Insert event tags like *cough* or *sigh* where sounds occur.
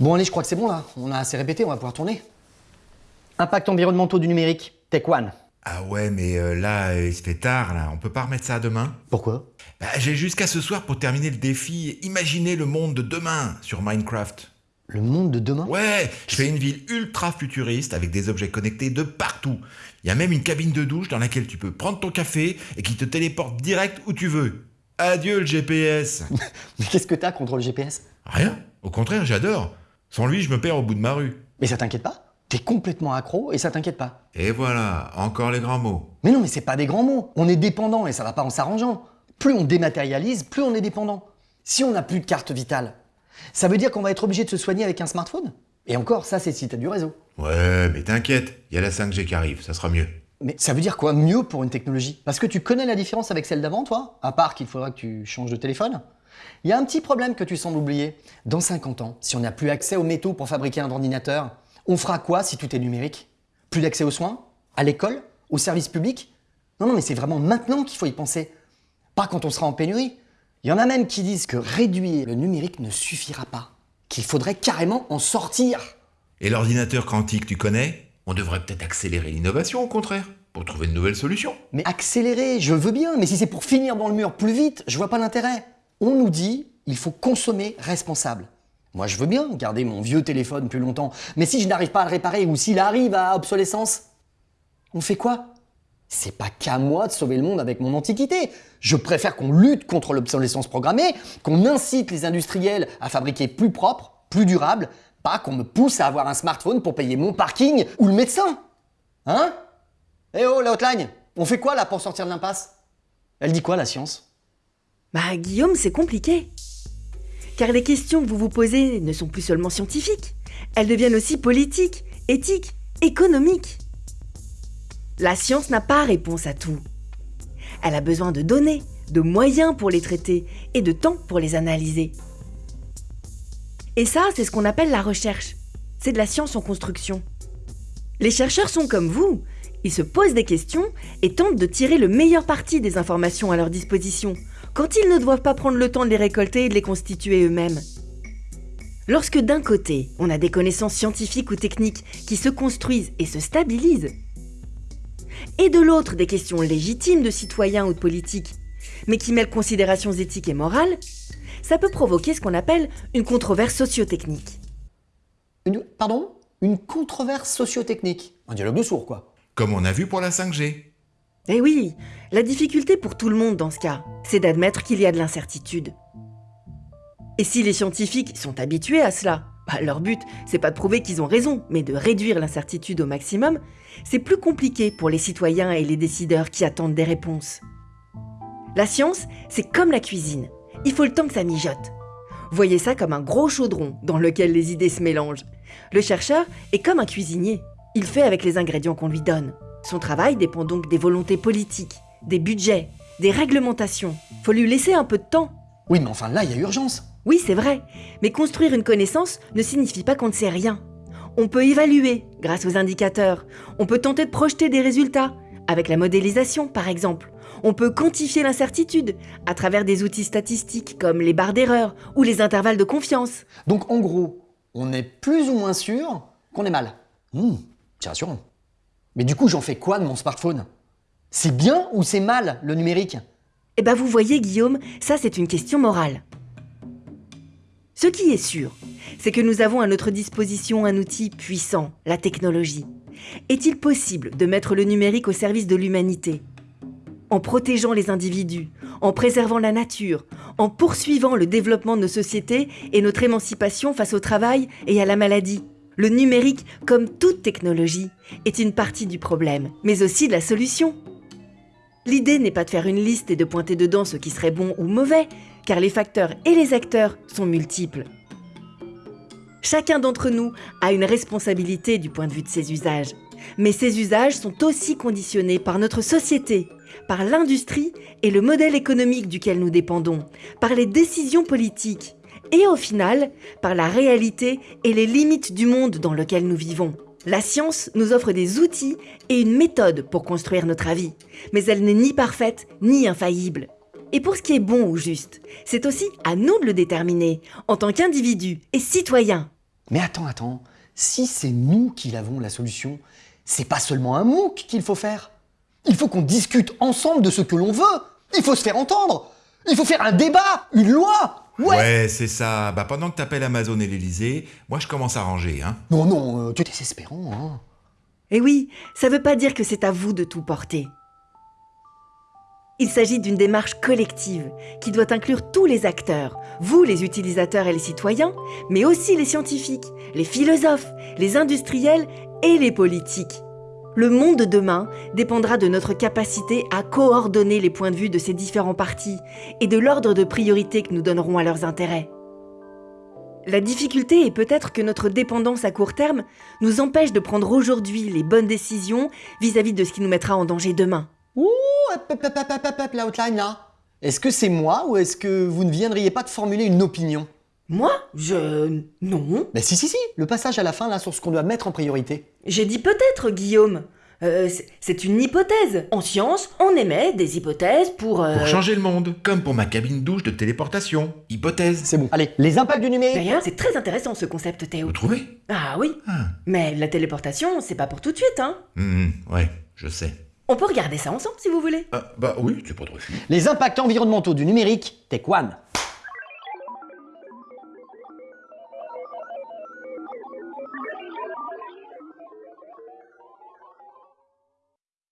Bon allez, je crois que c'est bon là. On a assez répété, on va pouvoir tourner. Impact environnementaux du numérique, Tech One. Ah ouais, mais euh, là, euh, il se fait tard, là. On peut pas remettre ça à demain? Pourquoi? Bah, j'ai jusqu'à ce soir pour terminer le défi Imaginez le monde de demain sur Minecraft. Le monde de demain? Ouais, je fais une ville ultra futuriste avec des objets connectés de partout. Il y a même une cabine de douche dans laquelle tu peux prendre ton café et qui te téléporte direct où tu veux. Adieu le GPS *laughs* Mais qu'est-ce que t'as contre le GPS Rien, au contraire, j'adore. Sans lui, je me perds au bout de ma rue. Mais ça t'inquiète pas? T'es complètement accro et ça t'inquiète pas. Et voilà, encore les grands mots. Mais non, mais c'est pas des grands mots. On est dépendant et ça va pas en s'arrangeant. Plus on dématérialise, plus on est dépendant. Si on n'a plus de carte vitale, ça veut dire qu'on va être obligé de se soigner avec un smartphone? Et encore, ça c'est si t'as du réseau. Ouais, mais t'inquiète, il y a la 5G qui arrive, ça sera mieux. Mais ça veut dire quoi mieux pour une technologie? Parce que tu connais la différence avec celle d'avant, toi À part qu'il faudra que tu changes de téléphone Il y a un petit problème que tu sembles oublier. Dans 50 ans, si on n'a plus accès aux métaux pour fabriquer un ordinateur, on fera quoi si tout est numérique? Plus d'accès aux soins? À l'école? Aux services publics? Non, non, mais c'est vraiment maintenant qu'il faut y penser. Pas quand on sera en pénurie. Il y en a même qui disent que réduire le numérique ne suffira pas. Qu'il faudrait carrément en sortir. Et l'ordinateur quantique, tu connais? On devrait peut-être accélérer l'innovation, au contraire, pour trouver de nouvelles solutions. Mais accélérer, je veux bien, mais si c'est pour finir dans le mur plus vite, je vois pas l'intérêt. On nous dit, il faut consommer responsable. Moi, je veux bien garder mon vieux téléphone plus longtemps, mais si je n'arrive pas à le réparer ou s'il arrive à obsolescence, on fait quoi? C'est pas qu'à moi de sauver le monde avec mon antiquité. Je préfère qu'on lutte contre l'obsolescence programmée, qu'on incite les industriels à fabriquer plus propre, plus durable, pas qu'on me pousse à avoir un smartphone pour payer mon parking ou le médecin. Hein? Eh oh, la hotline On fait quoi là pour sortir de l'impasse? Elle dit quoi la science? Bah Guillaume, c'est compliqué. Car les questions que vous vous posez ne sont plus seulement scientifiques, elles deviennent aussi politiques, éthiques, économiques. La science n'a pas réponse à tout. Elle a besoin de données, de moyens pour les traiter et de temps pour les analyser. Et ça, c'est ce qu'on appelle la recherche. C'est de la science en construction. Les chercheurs sont comme vous. Ils se posent des questions et tentent de tirer le meilleur parti des informations à leur disposition, quand ils ne doivent pas prendre le temps de les récolter et de les constituer eux-mêmes. Lorsque d'un côté, on a des connaissances scientifiques ou techniques qui se construisent et se stabilisent, et de l'autre des questions légitimes de citoyens ou de politiques, mais qui mêlent considérations éthiques et morales, ça peut provoquer ce qu'on appelle une controverse sociotechnique. Une, Pardon? Une controverse sociotechnique. Un dialogue de sourds, quoi. Comme on a vu pour la 5G. Eh oui, la difficulté pour tout le monde dans ce cas, c'est d'admettre qu'il y a de l'incertitude. Et si les scientifiques sont habitués à cela, bah, leur but, c'est pas de prouver qu'ils ont raison, mais de réduire l'incertitude au maximum, c'est plus compliqué pour les citoyens et les décideurs qui attendent des réponses. La science, c'est comme la cuisine. Il faut le temps que ça mijote. Voyez ça comme un gros chaudron dans lequel les idées se mélangent. Le chercheur est comme un cuisinier. Il fait avec les ingrédients qu'on lui donne. Son travail dépend donc des volontés politiques, des budgets, des réglementations. Faut lui laisser un peu de temps. Oui, mais enfin là, il y a urgence. Oui, c'est vrai, mais construire une connaissance ne signifie pas qu'on ne sait rien. On peut évaluer grâce aux indicateurs. On peut tenter de projeter des résultats, avec la modélisation par exemple. On peut quantifier l'incertitude à travers des outils statistiques comme les barres d'erreur ou les intervalles de confiance. Donc en gros, on est plus ou moins sûr qu'on est mal. Hmm, c'est rassurant. Mais du coup, j'en fais quoi de mon smartphone? C'est bien ou c'est mal le numérique? Eh ben vous voyez Guillaume, ça c'est une question morale. Ce qui est sûr, c'est que nous avons à notre disposition un outil puissant, la technologie. Est-il possible de mettre le numérique au service de l'humanité? En protégeant les individus, en préservant la nature, en poursuivant le développement de nos sociétés et notre émancipation face au travail et à la maladie. Le numérique, comme toute technologie, est une partie du problème, mais aussi de la solution. L'idée n'est pas de faire une liste et de pointer dedans ce qui serait bon ou mauvais, car les facteurs et les acteurs sont multiples. Chacun d'entre nous a une responsabilité du point de vue de ses usages. Mais ces usages sont aussi conditionnés par notre société, par l'industrie et le modèle économique duquel nous dépendons, par les décisions politiques et au final par la réalité et les limites du monde dans lequel nous vivons. La science nous offre des outils et une méthode pour construire notre avis, mais elle n'est ni parfaite ni infaillible. Et pour ce qui est bon ou juste, c'est aussi à nous de le déterminer, en tant qu'individus et citoyens. Mais attends, attends, si c'est nous qui avons la solution, c'est pas seulement un MOOC qu'il faut faire. Il faut qu'on discute ensemble de ce que l'on veut. Il faut se faire entendre. Il faut faire un débat, une loi. Ouais. Ouais, c'est ça. Bah pendant que t'appelles Amazon et l'Elysée, moi je commence à ranger, hein. Non, non, euh, tu es désespérant. Hein. Et oui, ça veut pas dire que c'est à vous de tout porter. Il s'agit d'une démarche collective qui doit inclure tous les acteurs, vous les utilisateurs et les citoyens, mais aussi les scientifiques, les philosophes, les industriels et les politiques. Le monde de demain dépendra de notre capacité à coordonner les points de vue de ces différents partis et de l'ordre de priorité que nous donnerons à leurs intérêts. La difficulté est peut-être que notre dépendance à court terme nous empêche de prendre aujourd'hui les bonnes décisions vis-à-vis de ce qui nous mettra en danger demain. Ouh, la outline là. Est-ce que c'est moi ou est-ce que vous ne viendriez pas de formuler une opinion? Moi Je... Non. Ben si, si, si, le passage à la fin là sur ce qu'on doit mettre en priorité. J'ai dit peut-être, Guillaume. Euh, c'est- une hypothèse. En science, on émet des hypothèses pour... euh, Pour changer le monde, comme pour ma cabine douche de téléportation. Hypothèse. C'est bon. Allez, les impacts du numérique. D'ailleurs, c'est très intéressant ce concept, Théo. Vous trouvez? Ah oui. Ah. Mais la téléportation, c'est pas pour tout de suite, hein. Hum, ouais, je sais. On peut regarder ça ensemble si vous voulez. Ah, bah oui, tu pas de refus. Les impacts environnementaux du numérique, Tech One.